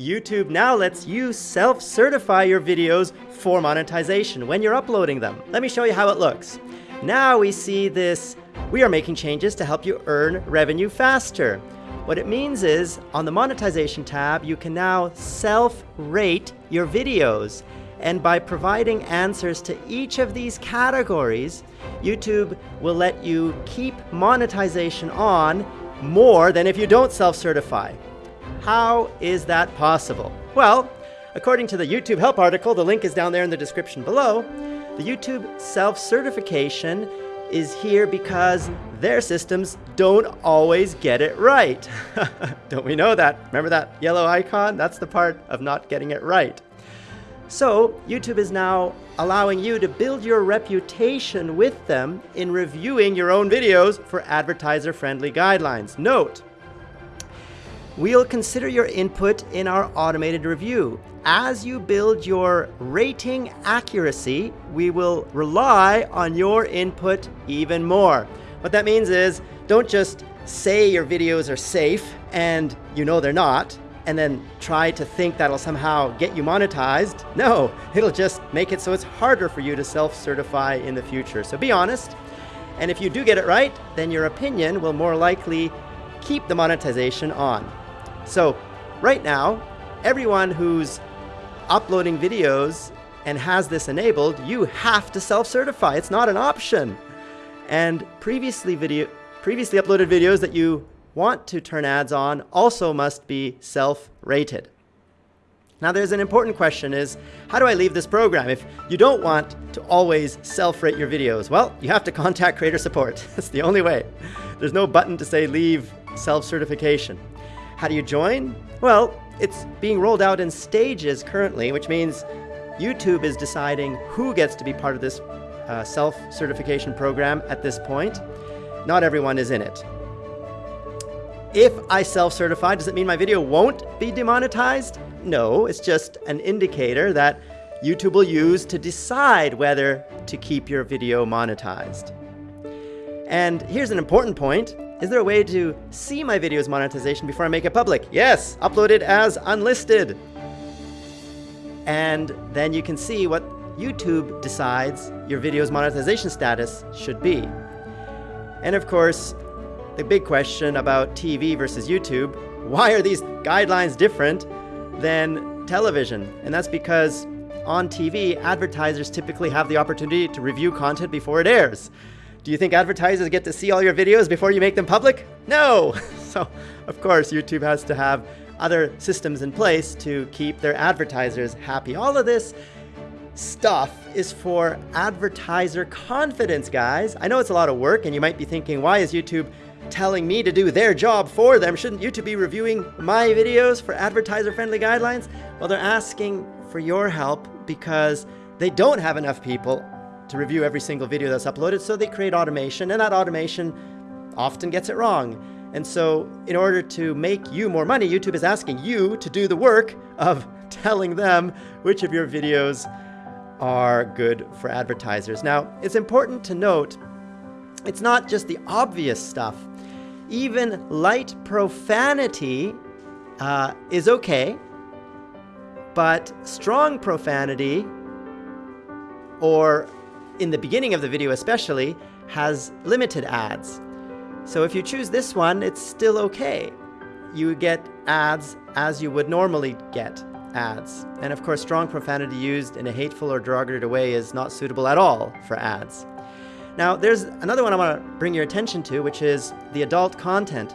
YouTube now lets you self-certify your videos for monetization when you're uploading them. Let me show you how it looks. Now we see this, we are making changes to help you earn revenue faster. What it means is, on the monetization tab, you can now self-rate your videos. And by providing answers to each of these categories, YouTube will let you keep monetization on more than if you don't self-certify. How is that possible? Well, according to the YouTube help article, the link is down there in the description below, the YouTube self-certification is here because their systems don't always get it right. don't we know that? Remember that yellow icon? That's the part of not getting it right. So YouTube is now allowing you to build your reputation with them in reviewing your own videos for advertiser-friendly guidelines. Note, we'll consider your input in our automated review. As you build your rating accuracy, we will rely on your input even more. What that means is, don't just say your videos are safe and you know they're not, and then try to think that'll somehow get you monetized. No, it'll just make it so it's harder for you to self-certify in the future. So be honest. And if you do get it right, then your opinion will more likely keep the monetization on. So right now, everyone who's uploading videos and has this enabled, you have to self-certify. It's not an option. And previously video, previously uploaded videos that you want to turn ads on also must be self-rated. Now there's an important question is, how do I leave this program? If you don't want to always self-rate your videos, well, you have to contact creator support. That's the only way. There's no button to say leave self-certification. How do you join? Well, it's being rolled out in stages currently, which means YouTube is deciding who gets to be part of this uh, self-certification program at this point. Not everyone is in it. If I self-certify, does it mean my video won't be demonetized? No, it's just an indicator that YouTube will use to decide whether to keep your video monetized. And here's an important point. Is there a way to see my video's monetization before I make it public? Yes, upload it as unlisted. And then you can see what YouTube decides your video's monetization status should be. And of course, the big question about TV versus YouTube, why are these guidelines different than television? And that's because on TV, advertisers typically have the opportunity to review content before it airs. Do you think advertisers get to see all your videos before you make them public? No! so, of course, YouTube has to have other systems in place to keep their advertisers happy. All of this stuff is for advertiser confidence, guys. I know it's a lot of work, and you might be thinking, why is YouTube telling me to do their job for them. Shouldn't YouTube be reviewing my videos for advertiser-friendly guidelines? Well, they're asking for your help because they don't have enough people to review every single video that's uploaded, so they create automation, and that automation often gets it wrong. And so in order to make you more money, YouTube is asking you to do the work of telling them which of your videos are good for advertisers. Now, it's important to note, it's not just the obvious stuff even light profanity uh, is okay, but strong profanity, or in the beginning of the video especially, has limited ads. So if you choose this one, it's still okay. You get ads as you would normally get ads. And of course, strong profanity used in a hateful or derogatory way is not suitable at all for ads. Now, there's another one I want to bring your attention to, which is the adult content.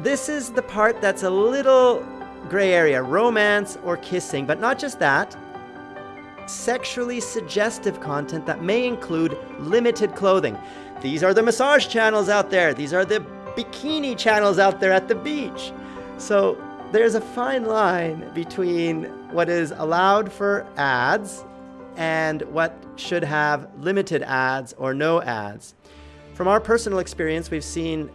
This is the part that's a little gray area, romance or kissing, but not just that. Sexually suggestive content that may include limited clothing. These are the massage channels out there. These are the bikini channels out there at the beach. So there's a fine line between what is allowed for ads and what should have limited ads or no ads. From our personal experience, we've seen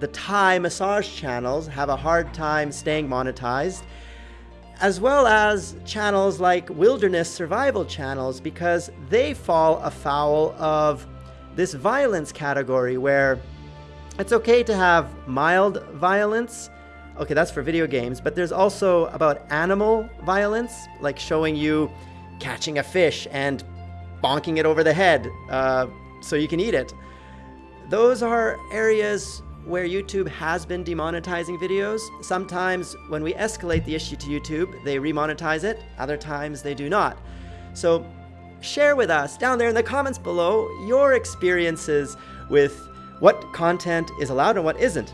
the Thai massage channels have a hard time staying monetized, as well as channels like wilderness survival channels because they fall afoul of this violence category where it's okay to have mild violence, Okay, that's for video games, but there's also about animal violence, like showing you catching a fish and bonking it over the head uh, so you can eat it. Those are areas where YouTube has been demonetizing videos. Sometimes when we escalate the issue to YouTube, they remonetize it. Other times they do not. So share with us down there in the comments below your experiences with what content is allowed and what isn't.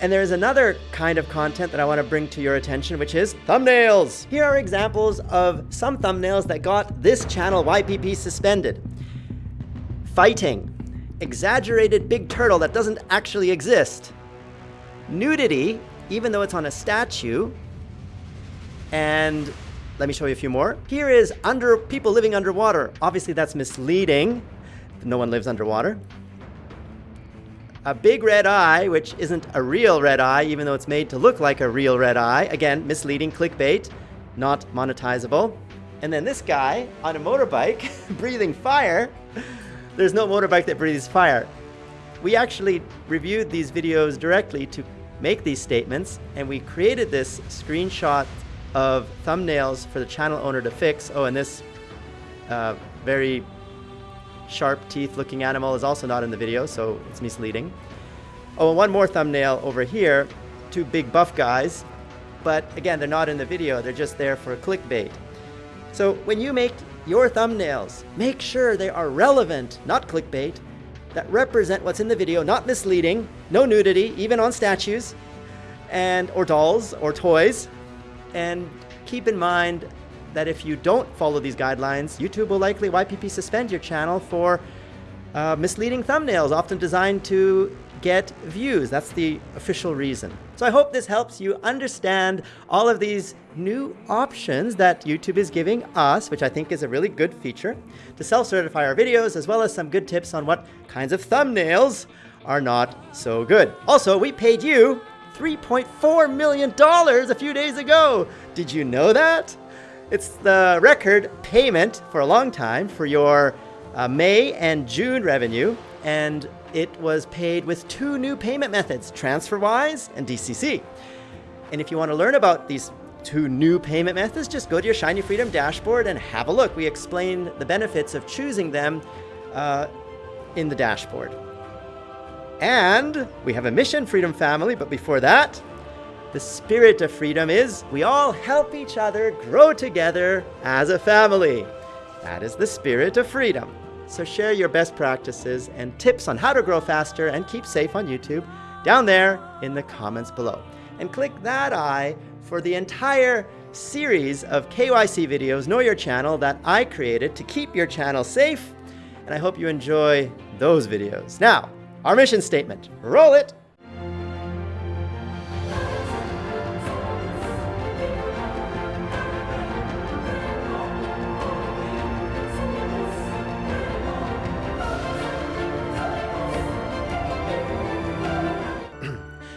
And there's another kind of content that I want to bring to your attention, which is thumbnails. Here are examples of some thumbnails that got this channel YPP suspended. Fighting. Exaggerated big turtle that doesn't actually exist. Nudity, even though it's on a statue. And let me show you a few more. Here is under people living underwater. Obviously that's misleading. No one lives underwater a big red eye, which isn't a real red eye, even though it's made to look like a real red eye. Again, misleading clickbait, not monetizable. And then this guy on a motorbike breathing fire. There's no motorbike that breathes fire. We actually reviewed these videos directly to make these statements, and we created this screenshot of thumbnails for the channel owner to fix. Oh, and this uh, very sharp teeth looking animal is also not in the video, so it's misleading. Oh, and one more thumbnail over here, two big buff guys, but again, they're not in the video, they're just there for clickbait. So when you make your thumbnails, make sure they are relevant, not clickbait, that represent what's in the video, not misleading, no nudity, even on statues, and or dolls or toys. And keep in mind that if you don't follow these guidelines, YouTube will likely YPP suspend your channel for uh, misleading thumbnails, often designed to get views. That's the official reason. So I hope this helps you understand all of these new options that YouTube is giving us, which I think is a really good feature, to self-certify our videos, as well as some good tips on what kinds of thumbnails are not so good. Also, we paid you $3.4 million a few days ago. Did you know that? It's the record payment for a long time for your uh, May and June revenue, and it was paid with two new payment methods, TransferWise and DCC. And if you want to learn about these two new payment methods, just go to your Shiny Freedom dashboard and have a look. We explain the benefits of choosing them uh, in the dashboard. And we have a mission, Freedom Family, but before that, the spirit of freedom is we all help each other grow together as a family. That is the spirit of freedom. So share your best practices and tips on how to grow faster and keep safe on YouTube down there in the comments below. And click that eye for the entire series of KYC videos, Know Your Channel, that I created to keep your channel safe. And I hope you enjoy those videos. Now, our mission statement. Roll it!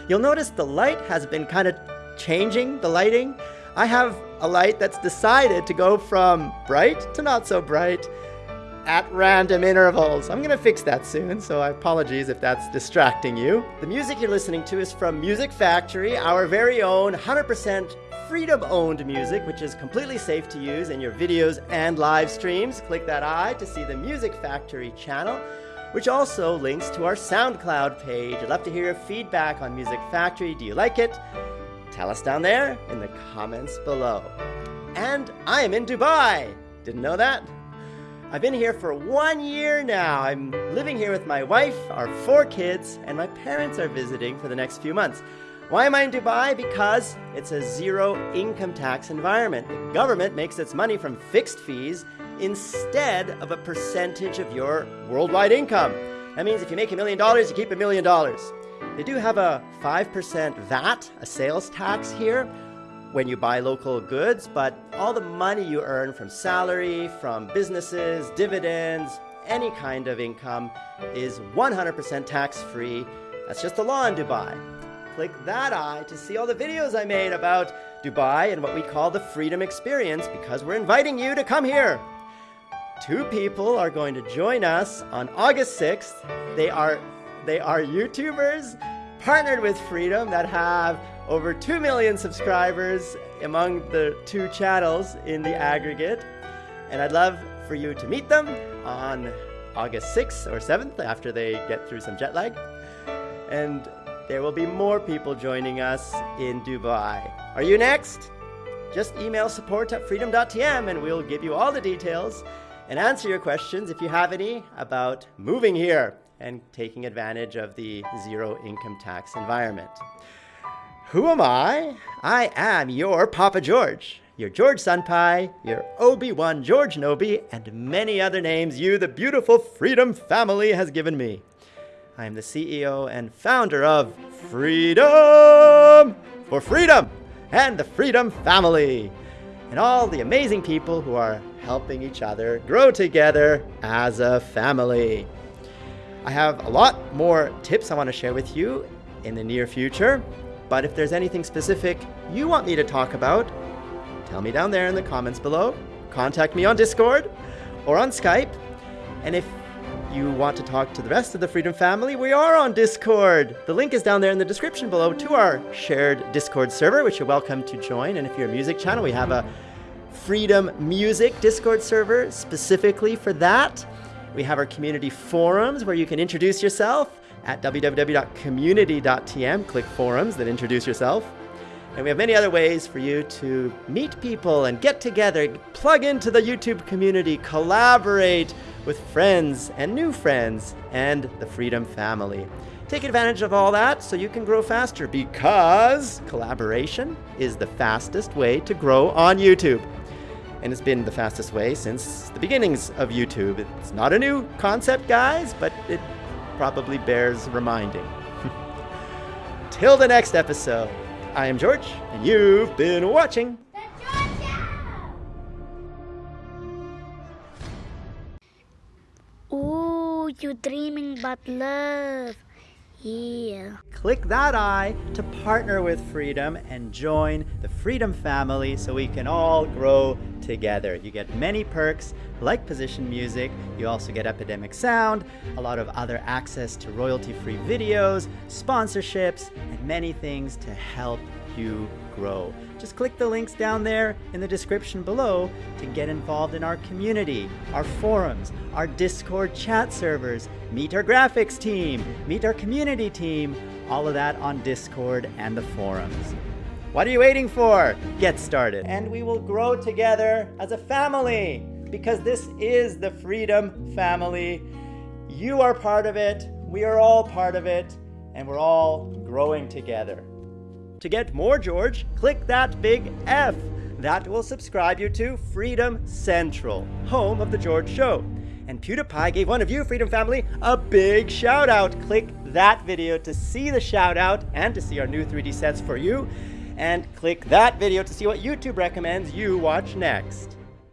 You'll notice the light has been kind of changing, the lighting. I have a light that's decided to go from bright to not so bright at random intervals. I'm gonna fix that soon, so I apologize if that's distracting you. The music you're listening to is from Music Factory, our very own 100% freedom-owned music, which is completely safe to use in your videos and live streams. Click that eye to see the Music Factory channel which also links to our SoundCloud page. I'd love to hear your feedback on Music Factory. Do you like it? Tell us down there in the comments below. And I am in Dubai. Didn't know that? I've been here for one year now. I'm living here with my wife, our four kids, and my parents are visiting for the next few months. Why am I in Dubai? Because it's a zero income tax environment. The government makes its money from fixed fees instead of a percentage of your worldwide income. That means if you make a million dollars, you keep a million dollars. They do have a 5% VAT, a sales tax here, when you buy local goods, but all the money you earn from salary, from businesses, dividends, any kind of income is 100% tax-free. That's just the law in Dubai. Click that eye to see all the videos I made about Dubai and what we call the freedom experience because we're inviting you to come here two people are going to join us on August 6th. They are they are YouTubers partnered with Freedom that have over 2 million subscribers among the two channels in the aggregate. And I'd love for you to meet them on August 6th or 7th after they get through some jet lag. And there will be more people joining us in Dubai. Are you next? Just email support at freedom.tm and we'll give you all the details and answer your questions if you have any about moving here and taking advantage of the zero income tax environment. Who am I? I am your Papa George, your George Senpai, your Obi-Wan George Nobi, and many other names you, the beautiful Freedom family, has given me. I am the CEO and founder of Freedom for Freedom and the Freedom family, and all the amazing people who are helping each other grow together as a family. I have a lot more tips I want to share with you in the near future, but if there's anything specific you want me to talk about, tell me down there in the comments below. Contact me on Discord or on Skype. And if you want to talk to the rest of the Freedom family, we are on Discord. The link is down there in the description below to our shared Discord server, which you're welcome to join. And if you're a music channel, we have a Freedom Music Discord server specifically for that. We have our community forums where you can introduce yourself at www.community.tm. Click forums, then introduce yourself. And we have many other ways for you to meet people and get together, plug into the YouTube community, collaborate with friends and new friends and the Freedom family. Take advantage of all that so you can grow faster because collaboration is the fastest way to grow on YouTube. And it's been the fastest way since the beginnings of YouTube. It's not a new concept, guys, but it probably bears reminding. Till the next episode, I am George, and you've been watching. Ooh, you're dreaming about love. Yeah. Click that eye to partner with Freedom and join the Freedom family so we can all grow together. You get many perks like position music, you also get Epidemic Sound, a lot of other access to royalty-free videos, sponsorships, and many things to help you grow. Just click the links down there in the description below to get involved in our community, our forums, our Discord chat servers, meet our graphics team, meet our community team, all of that on Discord and the forums. What are you waiting for? Get started. And we will grow together as a family because this is the Freedom Family. You are part of it, we are all part of it, and we're all growing together. To get more George, click that big F. That will subscribe you to Freedom Central, home of The George Show. And PewDiePie gave one of you, Freedom Family, a big shout out. Click that video to see the shout out and to see our new 3D sets for you. And click that video to see what YouTube recommends you watch next.